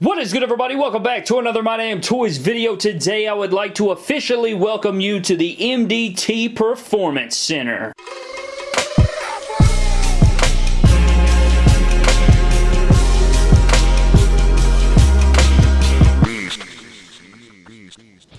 What is good everybody? Welcome back to another My Damn Toys video. Today I would like to officially welcome you to the MDT Performance Center.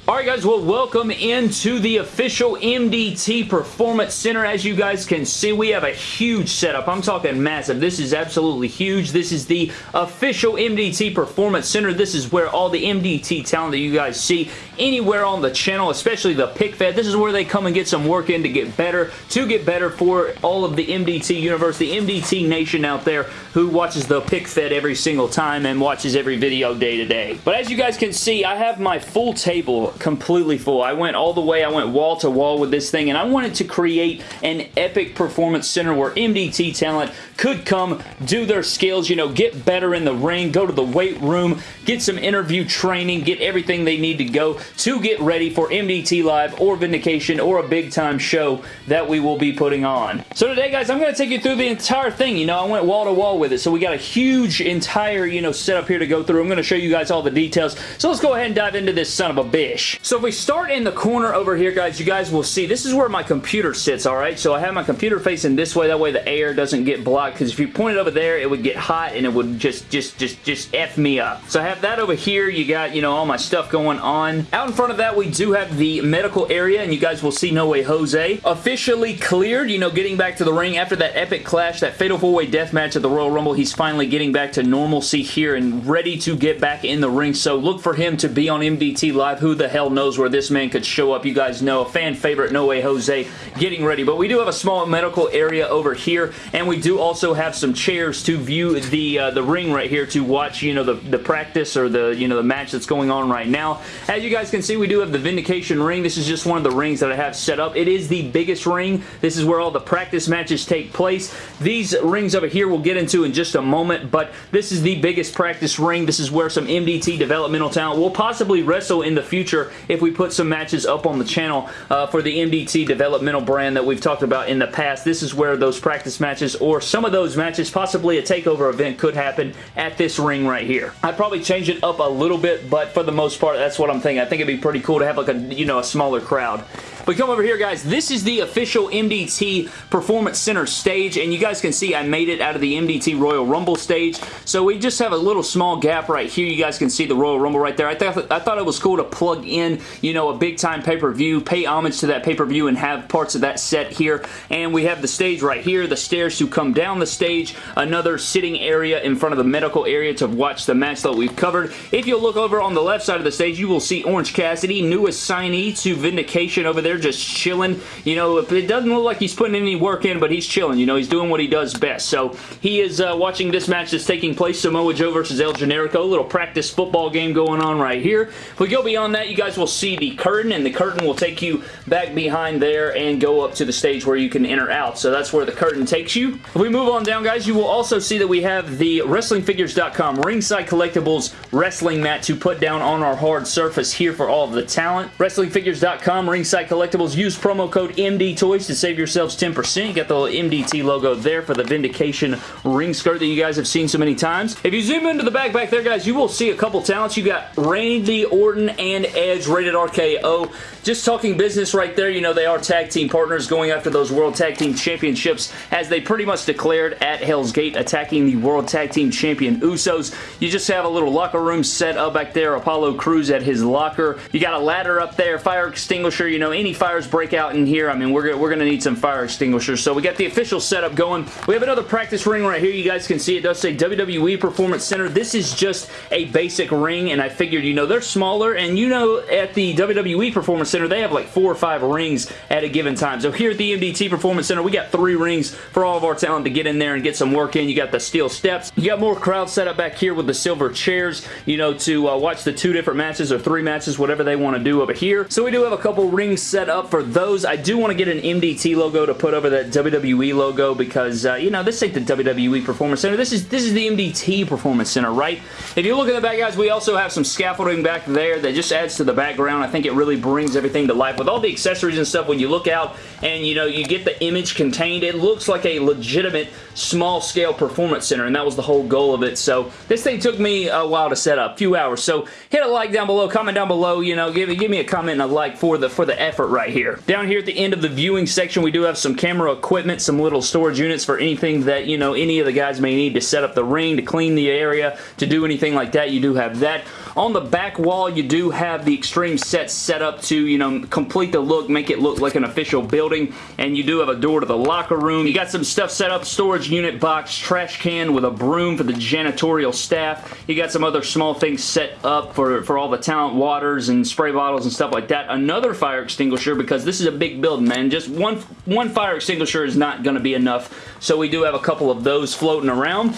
Alright guys, well welcome into the official MDT Performance Center. As you guys can see, we have a huge setup. I'm talking massive. This is absolutely huge. This is the official MDT Performance Center. This is where all the MDT talent that you guys see anywhere on the channel, especially the pick fed, this is where they come and get some work in to get better, to get better for all of the MDT universe, the MDT nation out there who watches the pick fed every single time and watches every video day to day. But as you guys can see, I have my full table completely full. I went all the way, I went wall to wall with this thing, and I wanted to create an epic performance center where MDT talent could come, do their skills, you know, get better in the ring, go to the weight room, get some interview training, get everything they need to go to get ready for MDT Live or Vindication or a big time show that we will be putting on. So today, guys, I'm going to take you through the entire thing. You know, I went wall to wall with it, so we got a huge entire, you know, setup here to go through. I'm going to show you guys all the details. So let's go ahead and dive into this son of a bish. So if we start in the corner over here, guys, you guys will see this is where my computer sits, all right? So I have my computer facing this way. That way the air doesn't get blocked because if you point it over there, it would get hot and it would just, just, just, just F me up. So I have that over here. You got, you know, all my stuff going on. In front of that, we do have the medical area and you guys will see No Way Jose officially cleared, you know, getting back to the ring after that epic clash, that Fatal 4-Way Death Match at the Royal Rumble. He's finally getting back to normalcy here and ready to get back in the ring. So look for him to be on MDT Live. Who the hell knows where this man could show up. You guys know, a fan favorite, No Way Jose, getting ready. But we do have a small medical area over here, and we do also have some chairs to view the uh, the ring right here to watch, you know, the, the practice or the, you know, the match that's going on right now. As you guys can see, we do have the Vindication ring. This is just one of the rings that I have set up. It is the biggest ring. This is where all the practice matches take place. These rings over here we'll get into in just a moment, but this is the biggest practice ring. This is where some MDT developmental talent will possibly wrestle in the future if we put some matches up on the channel uh, for the MDT developmental brand that we've talked about in the past. This is where those practice matches or some of those matches, possibly a takeover event could happen at this ring right here. I'd probably change it up a little bit, but for the most part, that's what I'm thinking. I think it'd be pretty cool to have like a, you know, a smaller crowd. But come over here, guys. This is the official MDT Performance Center stage, and you guys can see I made it out of the MDT Royal Rumble stage. So we just have a little small gap right here. You guys can see the Royal Rumble right there. I, th I thought it was cool to plug in, you know, a big-time pay-per-view, pay homage to that pay-per-view, and have parts of that set here. And we have the stage right here, the stairs to come down the stage, another sitting area in front of the medical area to watch the match that we've covered. If you look over on the left side of the stage, you will see Orange Cassidy, newest signee to Vindication over there just chilling. You know, it doesn't look like he's putting any work in, but he's chilling. You know, he's doing what he does best. So he is uh, watching this match that's taking place, Samoa Joe versus El Generico. A little practice football game going on right here. If we go beyond that, you guys will see the curtain, and the curtain will take you back behind there and go up to the stage where you can enter out. So that's where the curtain takes you. If we move on down, guys, you will also see that we have the WrestlingFigures.com Ringside Collectibles Wrestling Mat to put down on our hard surface here for all of the talent. WrestlingFigures.com Ringside Collectibles. Collectibles, use promo code MD Toys to save yourselves 10%. You got the little MDT logo there for the Vindication ring skirt that you guys have seen so many times. If you zoom into the back back there, guys, you will see a couple talents. You got Randy Orton and Edge rated RKO. Just talking business right there. You know, they are tag team partners going after those World Tag Team Championships as they pretty much declared at Hell's Gate attacking the World Tag Team Champion Usos. You just have a little locker room set up back there. Apollo Crews at his locker. You got a ladder up there, fire extinguisher. You know, any fires break out in here. I mean, we're, we're going to need some fire extinguishers. So we got the official setup going. We have another practice ring right here. You guys can see it does say WWE Performance Center. This is just a basic ring, and I figured, you know, they're smaller, and you know, at the WWE Performance Center, they have like four or five rings at a given time. So here at the MDT Performance Center, we got three rings for all of our talent to get in there and get some work in. You got the steel steps. You got more crowd set up back here with the silver chairs, you know, to uh, watch the two different matches or three matches, whatever they want to do over here. So we do have a couple rings set up for those. I do want to get an MDT logo to put over that WWE logo because, uh, you know, this ain't the WWE Performance Center. This is, this is the MDT Performance Center, right? If you look at the back, guys, we also have some scaffolding back there that just adds to the background. I think it really brings everything to life. With all the accessories and stuff, when you look out and you know, you get the image contained. It looks like a legitimate small scale performance center, and that was the whole goal of it. So this thing took me a while to set up, a few hours. So hit a like down below, comment down below, you know, give, give me a comment and a like for the, for the effort right here. Down here at the end of the viewing section, we do have some camera equipment, some little storage units for anything that, you know, any of the guys may need to set up the ring, to clean the area, to do anything like that. You do have that. On the back wall, you do have the Extreme set set up to, you know, complete the look, make it look like an official building, and you do have a door to the locker room. You got some stuff set up, storage unit box, trash can with a broom for the janitorial staff. You got some other small things set up for, for all the talent waters and spray bottles and stuff like that. Another fire extinguisher because this is a big building, man. Just one, one fire extinguisher is not going to be enough, so we do have a couple of those floating around.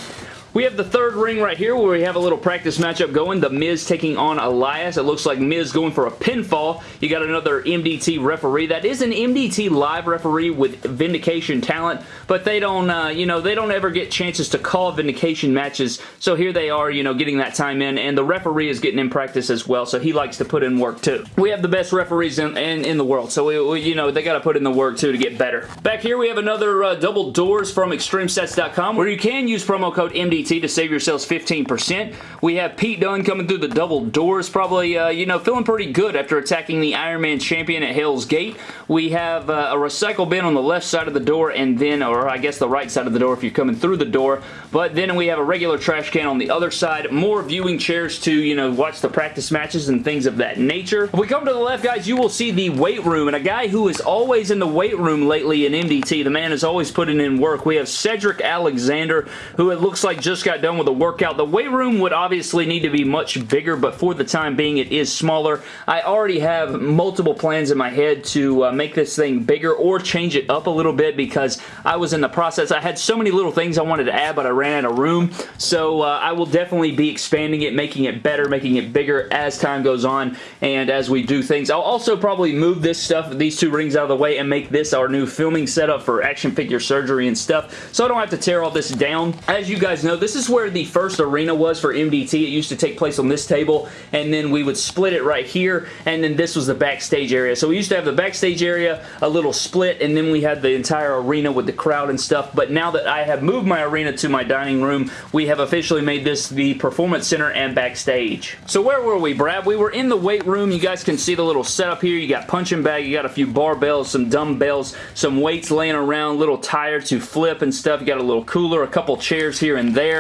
We have the third ring right here where we have a little practice matchup going. The Miz taking on Elias. It looks like Miz going for a pinfall. You got another MDT referee. That is an MDT live referee with Vindication talent, but they don't, uh, you know, they don't ever get chances to call Vindication matches, so here they are, you know, getting that time in, and the referee is getting in practice as well, so he likes to put in work too. We have the best referees in, in, in the world, so, we, we, you know, they got to put in the work too to get better. Back here we have another uh, double doors from ExtremeSets.com where you can use promo code MDT to save yourselves 15%. We have Pete Dunne coming through the double doors, probably, uh, you know, feeling pretty good after attacking the Iron Man champion at Hell's Gate. We have uh, a recycle bin on the left side of the door and then, or I guess the right side of the door if you're coming through the door, but then we have a regular trash can on the other side. More viewing chairs to, you know, watch the practice matches and things of that nature. If we come to the left, guys, you will see the weight room, and a guy who is always in the weight room lately in MDT. The man is always putting in work. We have Cedric Alexander, who it looks like just got done with a workout. The weight room would obviously need to be much bigger, but for the time being, it is smaller. I already have multiple plans in my head to uh, make this thing bigger or change it up a little bit because I was in the process. I had so many little things I wanted to add, but I ran out of room, so uh, I will definitely be expanding it, making it better, making it bigger as time goes on and as we do things. I'll also probably move this stuff, these two rings out of the way and make this our new filming setup for action figure surgery and stuff, so I don't have to tear all this down. As you guys know, this is where the first arena was for MDT. It used to take place on this table, and then we would split it right here, and then this was the backstage area. So we used to have the backstage area, a little split, and then we had the entire arena with the crowd and stuff, but now that I have moved my arena to my dining room, we have officially made this the Performance Center and backstage. So where were we, Brad? We were in the weight room. You guys can see the little setup here. You got punching bag, you got a few barbells, some dumbbells, some weights laying around, little tire to flip and stuff. You got a little cooler, a couple chairs here and there,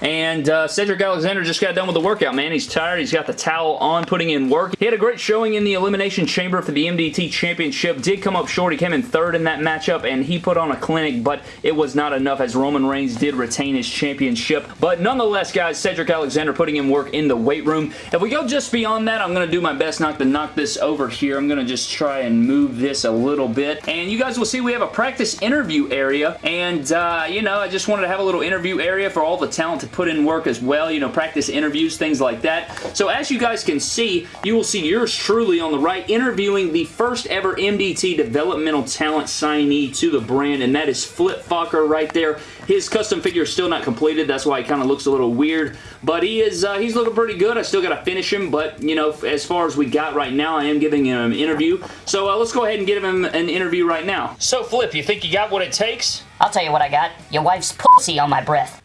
and uh, Cedric Alexander just got done with the workout, man. He's tired. He's got the towel on, putting in work. He had a great showing in the Elimination Chamber for the MDT Championship. Did come up short. He came in third in that matchup, and he put on a clinic, but it was not enough as Roman Reigns did retain his championship. But nonetheless, guys, Cedric Alexander putting in work in the weight room. If we go just beyond that, I'm going to do my best not to knock this over here. I'm going to just try and move this a little bit. And you guys will see we have a practice interview area, and, uh, you know, I just wanted to have a little interview area for all the talent to put in work as well, you know, practice interviews, things like that. So as you guys can see, you will see yours truly on the right interviewing the first ever MDT developmental talent signee to the brand, and that is Flip Fokker right there. His custom figure is still not completed. That's why he kind of looks a little weird, but he is uh, he's looking pretty good. I still got to finish him, but, you know, as far as we got right now, I am giving him an interview. So uh, let's go ahead and give him an interview right now. So, Flip, you think you got what it takes? I'll tell you what I got. Your wife's pussy on my breath.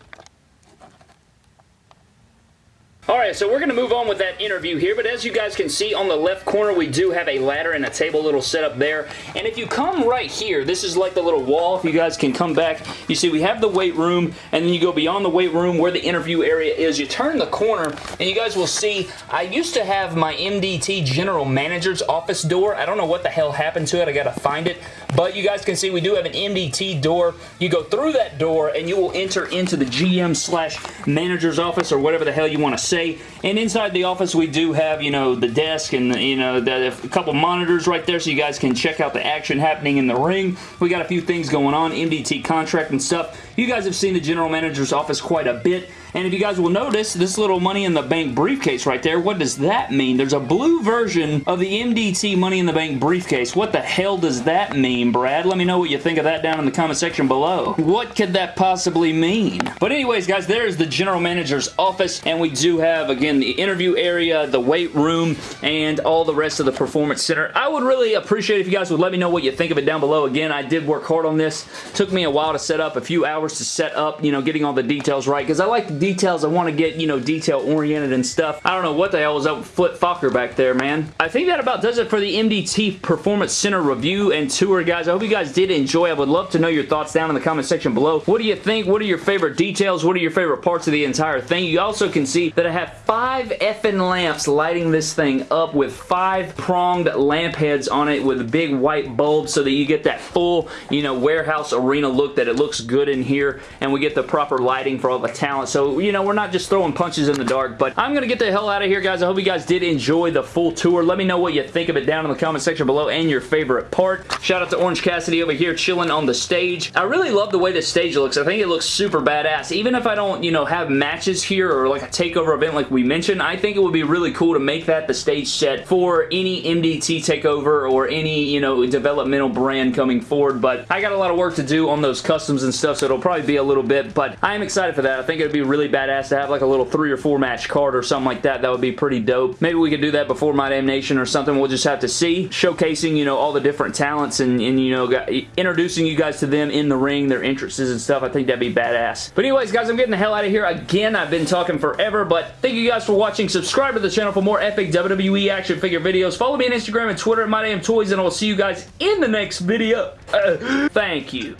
Alright, so we're going to move on with that interview here, but as you guys can see on the left corner, we do have a ladder and a table little setup there, and if you come right here, this is like the little wall, if you guys can come back, you see we have the weight room, and then you go beyond the weight room where the interview area is, you turn the corner, and you guys will see, I used to have my MDT General Manager's office door, I don't know what the hell happened to it, I gotta find it, but you guys can see we do have an MDT door, you go through that door, and you will enter into the GM slash manager's office, or whatever the hell you want to say, and inside the office, we do have, you know, the desk and, you know, the, a couple monitors right there so you guys can check out the action happening in the ring. We got a few things going on, MDT contract and stuff. You guys have seen the general manager's office quite a bit. And if you guys will notice, this little Money in the Bank briefcase right there, what does that mean? There's a blue version of the MDT Money in the Bank briefcase. What the hell does that mean, Brad? Let me know what you think of that down in the comment section below. What could that possibly mean? But anyways, guys, there's the general manager's office, and we do have, again, the interview area, the weight room, and all the rest of the performance center. I would really appreciate if you guys would let me know what you think of it down below. Again, I did work hard on this. Took me a while to set up, a few hours to set up, you know, getting all the details right, because I like the details. I want to get, you know, detail-oriented and stuff. I don't know what the hell was up with Flip Fokker back there, man. I think that about does it for the MDT Performance Center review and tour, guys. I hope you guys did enjoy. I would love to know your thoughts down in the comment section below. What do you think? What are your favorite details? What are your favorite parts of the entire thing? You also can see that I have five effing lamps lighting this thing up with five pronged lamp heads on it with big white bulbs so that you get that full, you know, warehouse arena look that it looks good in here and we get the proper lighting for all the talent. So, you know, we're not just throwing punches in the dark, but I'm going to get the hell out of here, guys. I hope you guys did enjoy the full tour. Let me know what you think of it down in the comment section below and your favorite part. Shout out to Orange Cassidy over here chilling on the stage. I really love the way this stage looks. I think it looks super badass. Even if I don't, you know, have matches here or like a takeover event like we mentioned, I think it would be really cool to make that the stage set for any MDT takeover or any, you know, developmental brand coming forward. But I got a lot of work to do on those customs and stuff, so it'll probably be a little bit, but I am excited for that. I think it'd be really badass to have like a little three or four match card or something like that. That would be pretty dope. Maybe we could do that before My Damn Nation or something. We'll just have to see. Showcasing, you know, all the different talents and, and you know, introducing you guys to them in the ring, their interests and stuff. I think that'd be badass. But anyways, guys, I'm getting the hell out of here. Again, I've been talking forever, but thank you guys for watching. Subscribe to the channel for more epic WWE action figure videos. Follow me on Instagram and Twitter at MyDamnToys, and I'll see you guys in the next video. Uh, thank you.